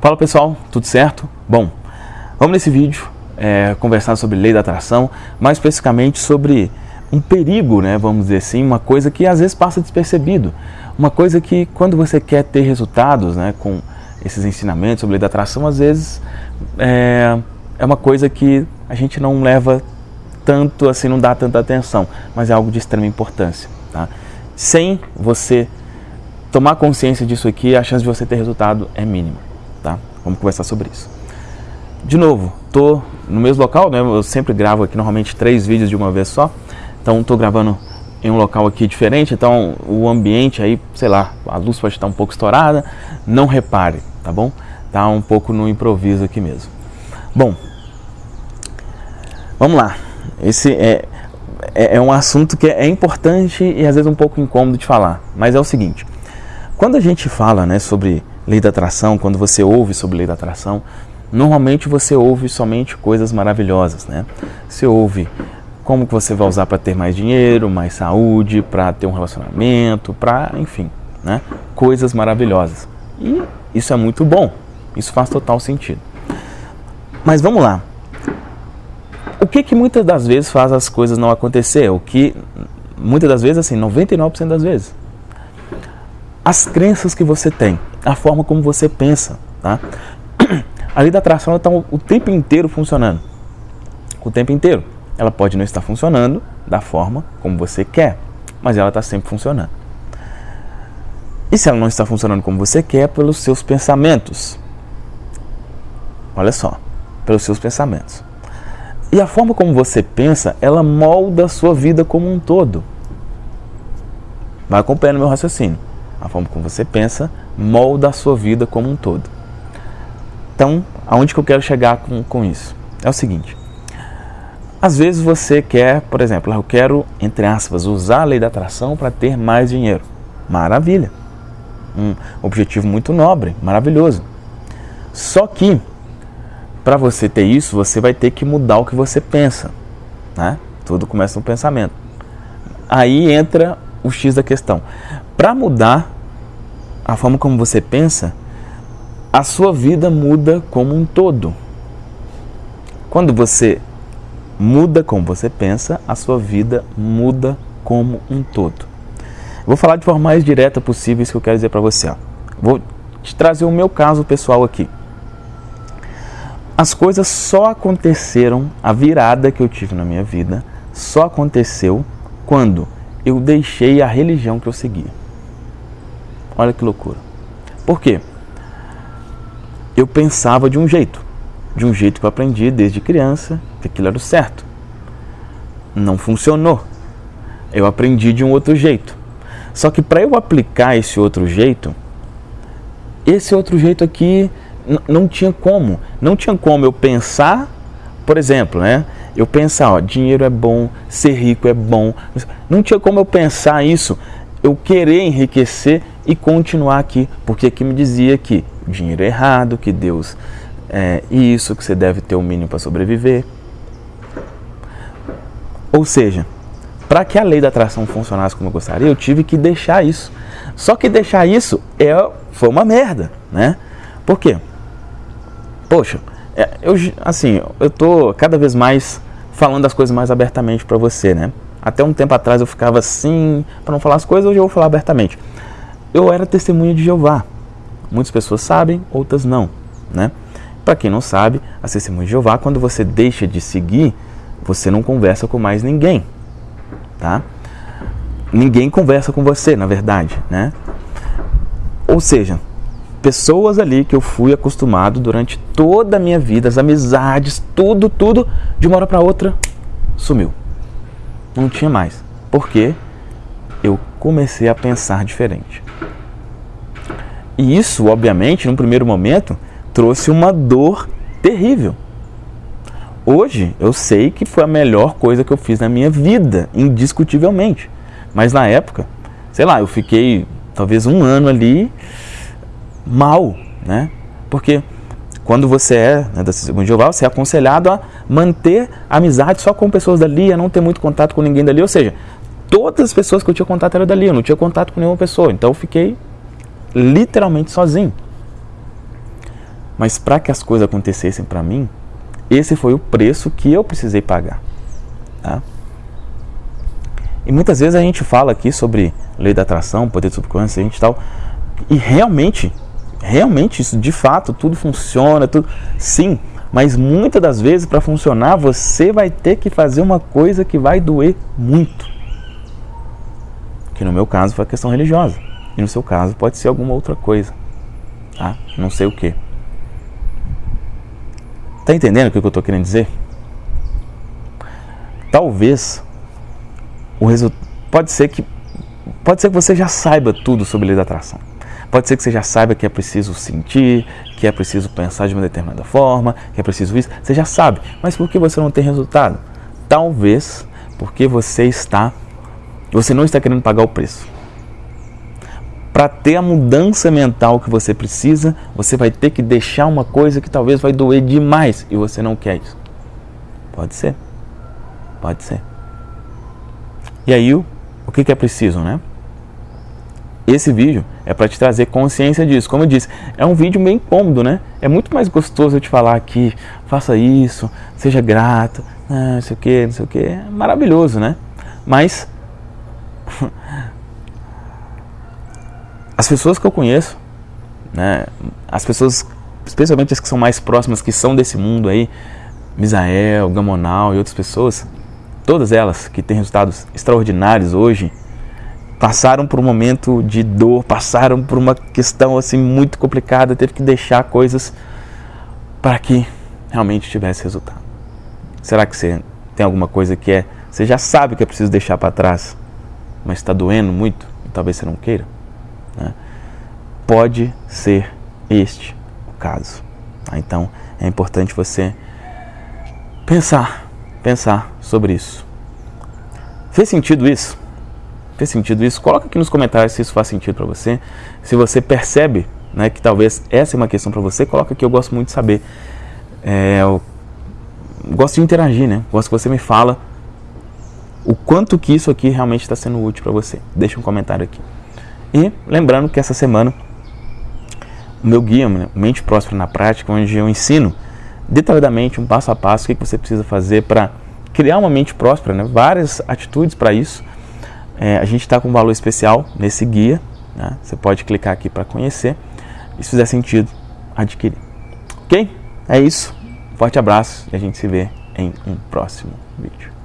Fala pessoal, tudo certo? Bom, vamos nesse vídeo é, conversar sobre lei da atração, mais especificamente sobre um perigo, né, vamos dizer assim, uma coisa que às vezes passa despercebido, uma coisa que quando você quer ter resultados né, com esses ensinamentos sobre lei da atração, às vezes é, é uma coisa que a gente não leva tanto assim, não dá tanta atenção, mas é algo de extrema importância. Tá? Sem você tomar consciência disso aqui, a chance de você ter resultado é mínima tá? Vamos conversar sobre isso. De novo, tô no mesmo local, né? Eu sempre gravo aqui normalmente três vídeos de uma vez só. Então tô gravando em um local aqui diferente, então o ambiente aí, sei lá, a luz pode estar um pouco estourada, não repare, tá bom? Tá um pouco no improviso aqui mesmo. Bom, vamos lá. Esse é, é, é um assunto que é importante e às vezes um pouco incômodo de falar, mas é o seguinte, quando a gente fala né, sobre lei da atração, quando você ouve sobre lei da atração, normalmente você ouve somente coisas maravilhosas, né? Você ouve como que você vai usar para ter mais dinheiro, mais saúde, para ter um relacionamento, para, enfim, né? Coisas maravilhosas. E isso é muito bom. Isso faz total sentido. Mas vamos lá. O que que muitas das vezes faz as coisas não acontecer? O que muitas das vezes assim, 99% das vezes. As crenças que você tem a forma como você pensa. Tá? A lei da atração está o tempo inteiro funcionando. O tempo inteiro. Ela pode não estar funcionando da forma como você quer, mas ela está sempre funcionando. E se ela não está funcionando como você quer, pelos seus pensamentos. Olha só, pelos seus pensamentos. E a forma como você pensa, ela molda a sua vida como um todo. Vai acompanhando meu raciocínio. A forma como você pensa molda a sua vida como um todo. Então, aonde que eu quero chegar com, com isso? É o seguinte. Às vezes você quer, por exemplo, eu quero, entre aspas, usar a lei da atração para ter mais dinheiro. Maravilha. Um objetivo muito nobre, maravilhoso. Só que, para você ter isso, você vai ter que mudar o que você pensa. Né? Tudo começa no pensamento. Aí entra o X da questão. Para mudar a forma como você pensa, a sua vida muda como um todo. Quando você muda como você pensa, a sua vida muda como um todo. Vou falar de forma mais direta possível isso que eu quero dizer para você. Vou te trazer o meu caso pessoal aqui. As coisas só aconteceram, a virada que eu tive na minha vida, só aconteceu quando eu deixei a religião que eu seguia. Olha que loucura. Por quê? Eu pensava de um jeito, de um jeito que eu aprendi desde criança, que aquilo era o certo. Não funcionou. Eu aprendi de um outro jeito. Só que para eu aplicar esse outro jeito, esse outro jeito aqui não tinha como. Não tinha como eu pensar, por exemplo, né? Eu pensar, ó, dinheiro é bom, ser rico é bom. Não tinha como eu pensar isso, eu querer enriquecer e continuar aqui, porque aqui me dizia que dinheiro é errado, que Deus é isso, que você deve ter o mínimo para sobreviver. Ou seja, para que a lei da atração funcionasse como eu gostaria, eu tive que deixar isso. Só que deixar isso é, foi uma merda, né? Por quê? Poxa, é, eu, assim, eu tô cada vez mais falando as coisas mais abertamente para você, né? Até um tempo atrás eu ficava assim, para não falar as coisas, hoje eu vou falar abertamente. Eu era testemunha de Jeová. Muitas pessoas sabem, outras não, né? Para quem não sabe, a testemunha de Jeová, quando você deixa de seguir, você não conversa com mais ninguém, tá? Ninguém conversa com você, na verdade, né? Ou seja, pessoas ali que eu fui acostumado durante toda a minha vida, as amizades, tudo, tudo, de uma hora para outra, sumiu. Não tinha mais. Por quê? Eu comecei a pensar diferente. E isso, obviamente, num primeiro momento, trouxe uma dor terrível. Hoje eu sei que foi a melhor coisa que eu fiz na minha vida, indiscutivelmente. Mas na época, sei lá, eu fiquei talvez um ano ali mal, né? Porque quando você é né, da Segunda Jeová, você é aconselhado a manter amizade só com pessoas dali, a não ter muito contato com ninguém dali. Ou seja, todas as pessoas que eu tinha contato eram dali, eu não tinha contato com nenhuma pessoa. Então eu fiquei literalmente sozinho. Mas para que as coisas acontecessem para mim, esse foi o preço que eu precisei pagar. Tá? E muitas vezes a gente fala aqui sobre lei da atração, poder de subconsciente e tal, e realmente, realmente isso de fato tudo funciona, tudo sim, mas muitas das vezes para funcionar você vai ter que fazer uma coisa que vai doer muito. Que no meu caso foi a questão religiosa, e no seu caso pode ser alguma outra coisa, tá? Não sei o que. Tá entendendo o que eu estou querendo dizer? Talvez o resultado pode ser que pode ser que você já saiba tudo sobre lei da atração. Pode ser que você já saiba que é preciso sentir, que é preciso pensar de uma determinada forma, que é preciso isso. Você já sabe, mas por que você não tem resultado? Talvez porque você está você não está querendo pagar o preço. Para ter a mudança mental que você precisa, você vai ter que deixar uma coisa que talvez vai doer demais e você não quer isso. Pode ser. Pode ser. E aí, o, o que, é preciso, né? Esse vídeo é para te trazer consciência disso. Como eu disse, é um vídeo bem cômodo, né? É muito mais gostoso eu te falar aqui, faça isso, seja grato, ah, não sei o que, não sei o que. É maravilhoso, né? Mas as pessoas que eu conheço, né? As pessoas, especialmente as que são mais próximas, que são desse mundo aí, Misael, Gamonal e outras pessoas, todas elas que têm resultados extraordinários hoje, passaram por um momento de dor, passaram por uma questão assim muito complicada, teve que deixar coisas para que realmente tivesse resultado. Será que você tem alguma coisa que é, você já sabe que é preciso deixar para trás, mas está doendo muito, e talvez você não queira? Né? Pode ser este o caso. Tá? Então é importante você pensar pensar sobre isso. Fez sentido isso? Fez sentido isso? Coloca aqui nos comentários se isso faz sentido para você. Se você percebe né, que talvez essa é uma questão para você, coloca aqui, eu gosto muito de saber. É, eu gosto de interagir, né? Gosto que você me fala o quanto que isso aqui realmente está sendo útil para você. Deixa um comentário aqui. E lembrando que essa semana o meu guia, Mente Próspera na Prática, onde eu ensino detalhadamente, um passo a passo, o que você precisa fazer para criar uma mente próspera, né? várias atitudes para isso. É, a gente está com um valor especial nesse guia, né? você pode clicar aqui para conhecer e se fizer sentido, adquirir. Ok? É isso, forte abraço e a gente se vê em um próximo vídeo.